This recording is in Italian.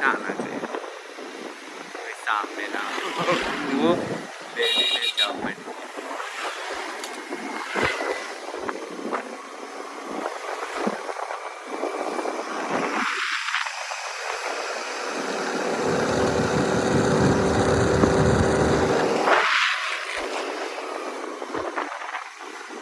anatre questa mela? Delle giappone